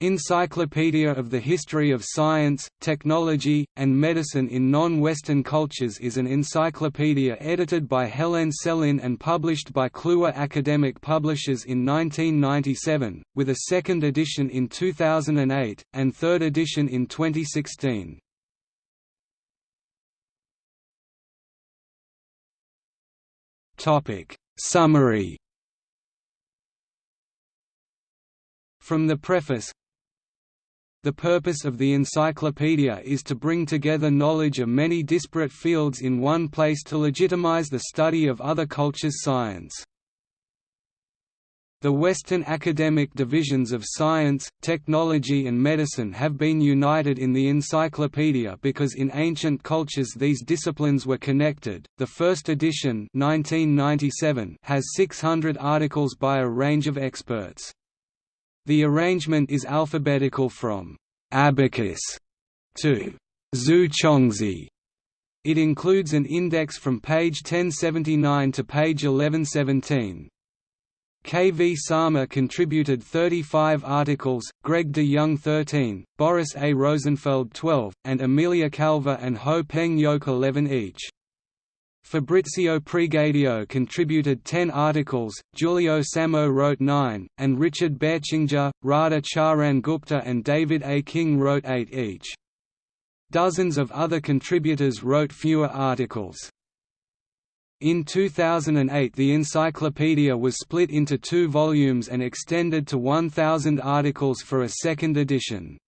Encyclopedia of the History of Science, Technology, and Medicine in Non-Western Cultures is an encyclopedia edited by Helen Selin and published by Kluwer Academic Publishers in 1997, with a second edition in 2008, and third edition in 2016. Summary From the preface the purpose of the encyclopedia is to bring together knowledge of many disparate fields in one place to legitimize the study of other cultures' science. The Western academic divisions of science, technology and medicine have been united in the encyclopedia because in ancient cultures these disciplines were connected. The first edition 1997 has 600 articles by a range of experts. The arrangement is alphabetical from abacus to Zu Chongzhi. It includes an index from page 1079 to page 1117. K. V. Sarma contributed 35 articles, Greg de Young 13, Boris A. Rosenfeld 12, and Amelia Calva and Ho Peng Yoke 11 each. Fabrizio Pregadio contributed 10 articles, Giulio Samo wrote 9, and Richard Bertschinger, Radha Charan Gupta and David A. King wrote 8 each. Dozens of other contributors wrote fewer articles. In 2008 the encyclopedia was split into two volumes and extended to 1,000 articles for a second edition.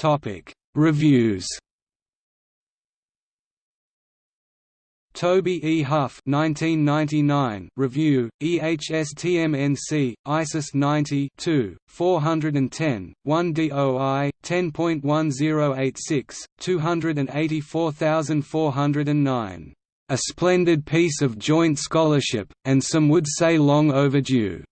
Topic Reviews Toby E. Huff 1999 review, EHSTMNC, ISIS 90 2, 410, 1 DOI, 10.1086, 284409. A splendid piece of joint scholarship, and some would say long overdue.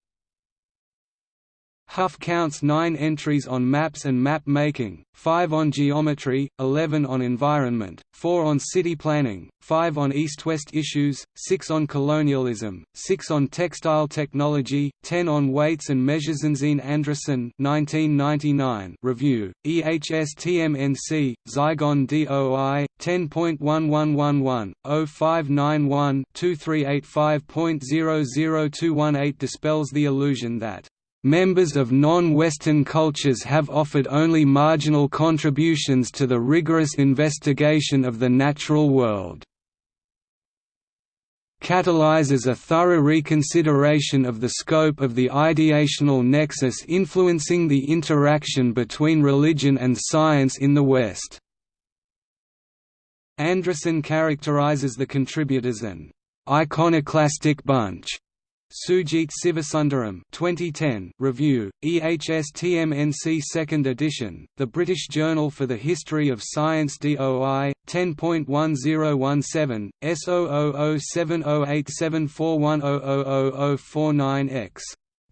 Huff counts nine entries on maps and map making, five on geometry, 11 on environment, four on city planning, five on east-west issues, six on colonialism, six on textile technology, 10 on weights and measures. Jensine Andresen 1999 review, EHSTMNC, Zygon DOI, 10.1111, 0591 2385.00218 dispels the illusion that Members of non-Western cultures have offered only marginal contributions to the rigorous investigation of the natural world. Catalyzes a thorough reconsideration of the scope of the ideational nexus influencing the interaction between religion and science in the West. Andresen characterizes the contributors an iconoclastic bunch Sujit Sivasundaram 2010 review, EHSTMNC 2nd edition, The British Journal for the History of Science DOI, 10.1017, S00708741000049X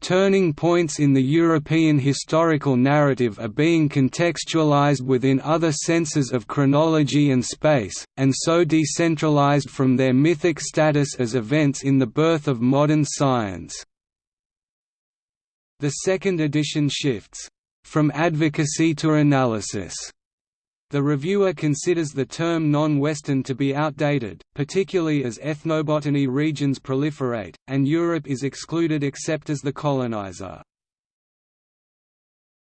Turning points in the European historical narrative are being contextualized within other senses of chronology and space, and so decentralized from their mythic status as events in the birth of modern science. The second edition shifts, "...from advocacy to analysis." The reviewer considers the term non-Western to be outdated, particularly as ethnobotany regions proliferate, and Europe is excluded except as the colonizer.